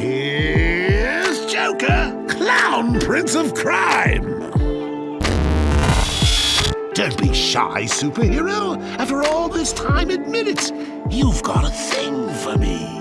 Here's Joker, clown prince of crime. Don't be shy, superhero. After all this time, admit it. You've got a thing for me.